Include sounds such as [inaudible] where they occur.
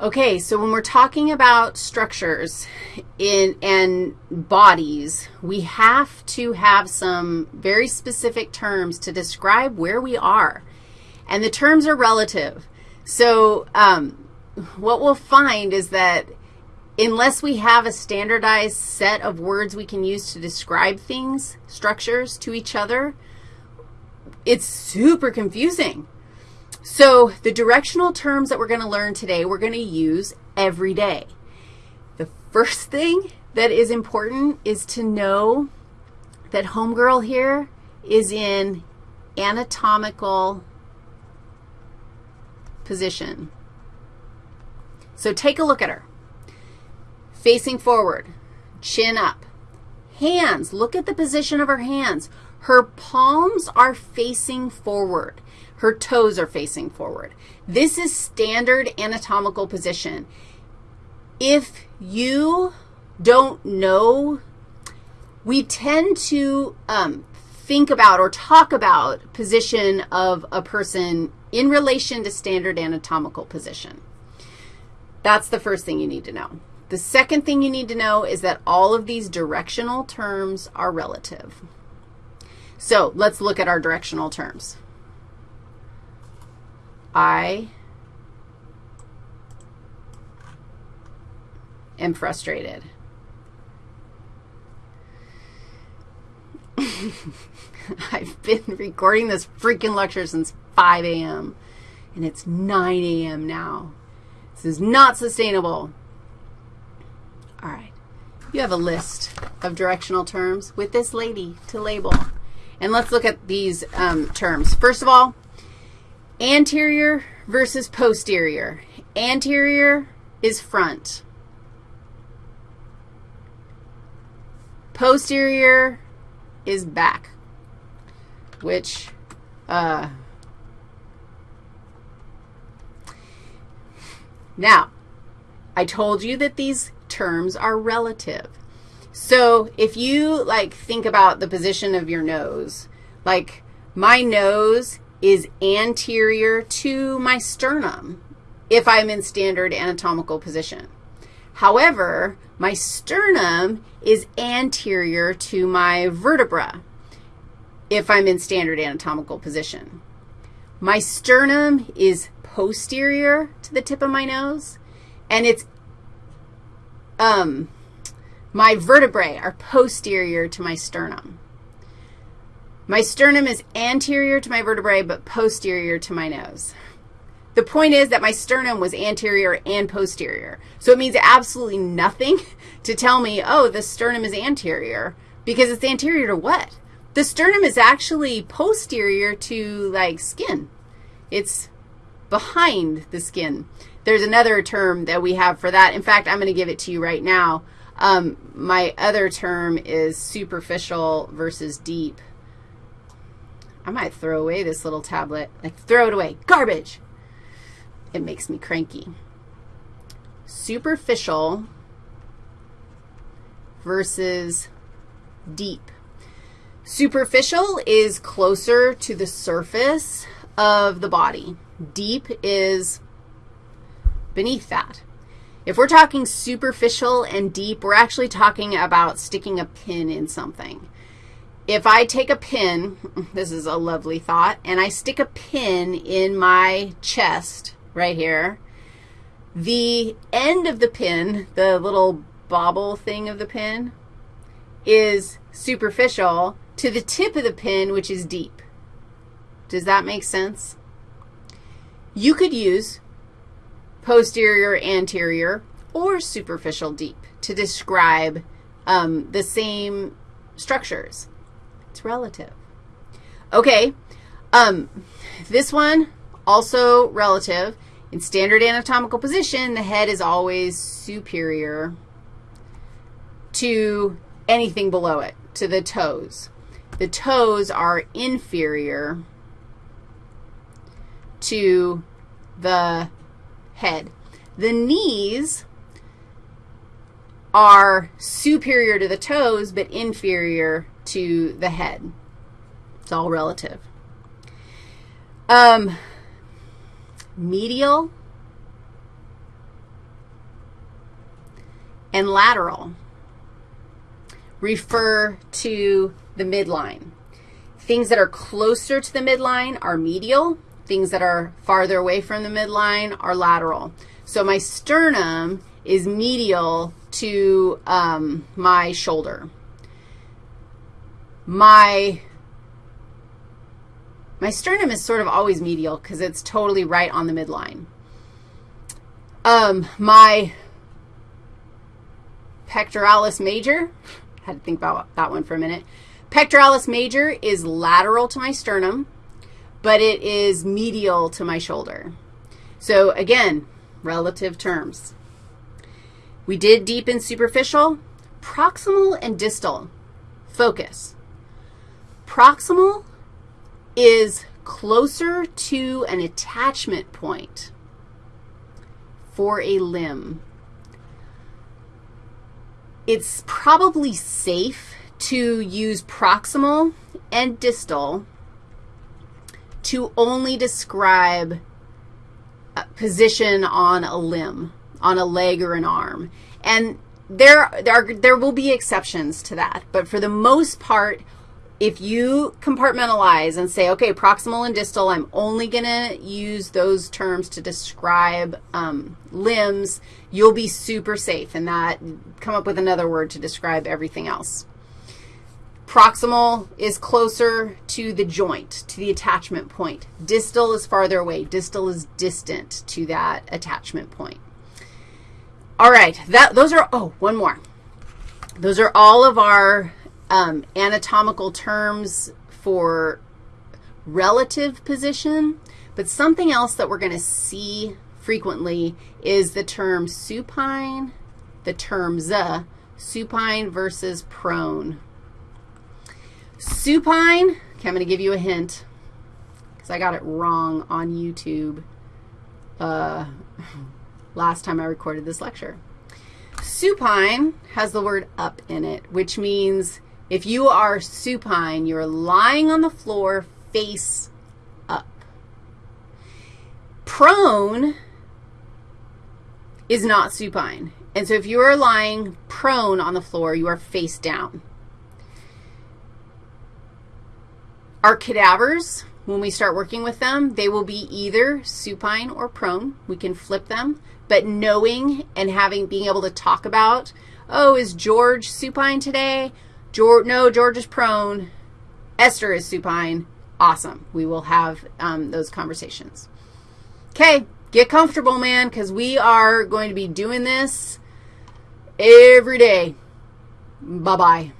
Okay, so when we're talking about structures in, and bodies, we have to have some very specific terms to describe where we are. And the terms are relative. So um, what we'll find is that unless we have a standardized set of words we can use to describe things, structures to each other, it's super confusing. So the directional terms that we're going to learn today, we're going to use every day. The first thing that is important is to know that homegirl here is in anatomical position. So take a look at her. Facing forward, chin up. Hands, look at the position of her hands. Her palms are facing forward. Her toes are facing forward. This is standard anatomical position. If you don't know, we tend to um, think about or talk about position of a person in relation to standard anatomical position. That's the first thing you need to know. The second thing you need to know is that all of these directional terms are relative. So let's look at our directional terms. I am frustrated. [laughs] I've been recording this freaking lecture since 5 a.m., and it's 9 a.m. now. This is not sustainable. All right. You have a list of directional terms with this lady to label. And let's look at these um, terms. First of all, Anterior versus posterior. Anterior is front. Posterior is back, which, uh, now, I told you that these terms are relative. So if you, like, think about the position of your nose, like my nose is anterior to my sternum if I'm in standard anatomical position. However, my sternum is anterior to my vertebra if I'm in standard anatomical position. My sternum is posterior to the tip of my nose, and it's, um, my vertebrae are posterior to my sternum. My sternum is anterior to my vertebrae but posterior to my nose. The point is that my sternum was anterior and posterior. So it means absolutely nothing [laughs] to tell me, oh, the sternum is anterior, because it's anterior to what? The sternum is actually posterior to, like, skin. It's behind the skin. There's another term that we have for that. In fact, I'm going to give it to you right now. Um, my other term is superficial versus deep. I might throw away this little tablet. Like, throw it away. Garbage. It makes me cranky. Superficial versus deep. Superficial is closer to the surface of the body. Deep is beneath that. If we're talking superficial and deep, we're actually talking about sticking a pin in something if I take a pin, [laughs] this is a lovely thought, and I stick a pin in my chest right here, the end of the pin, the little bobble thing of the pin, is superficial to the tip of the pin, which is deep. Does that make sense? You could use posterior, anterior, or superficial deep to describe um, the same structures. It's relative. Okay, um, this one, also relative. In standard anatomical position, the head is always superior to anything below it, to the toes. The toes are inferior to the head. The knees are superior to the toes but inferior to the head. It's all relative. Um, medial and lateral refer to the midline. Things that are closer to the midline are medial. Things that are farther away from the midline are lateral. So my sternum is medial to um, my shoulder. My, my sternum is sort of always medial because it's totally right on the midline. Um, my pectoralis major, had to think about that one for a minute. Pectoralis major is lateral to my sternum, but it is medial to my shoulder. So again, relative terms. We did deep and superficial. Proximal and distal. Focus. Proximal is closer to an attachment point for a limb. It's probably safe to use proximal and distal to only describe position on a limb, on a leg or an arm. And there, there, are, there will be exceptions to that, but for the most part, if you compartmentalize and say, okay, proximal and distal, I'm only going to use those terms to describe um, limbs, you'll be super safe in that. Come up with another word to describe everything else. Proximal is closer to the joint, to the attachment point. Distal is farther away. Distal is distant to that attachment point. All right, that, those are, oh, one more. Those are all of our um, anatomical terms for relative position, but something else that we're going to see frequently is the term supine, the term z, supine versus prone. Supine, okay, I'm going to give you a hint because I got it wrong on YouTube uh, [laughs] last time I recorded this lecture. Supine has the word up in it, which means if you are supine, you're lying on the floor face up. Prone is not supine. And so if you are lying prone on the floor, you are face down. Our cadavers, when we start working with them, they will be either supine or prone. We can flip them. But knowing and having, being able to talk about, oh, is George supine today? George, no, George is prone. Esther is supine. Awesome. We will have um, those conversations. Okay, get comfortable, man, because we are going to be doing this every day. Bye-bye.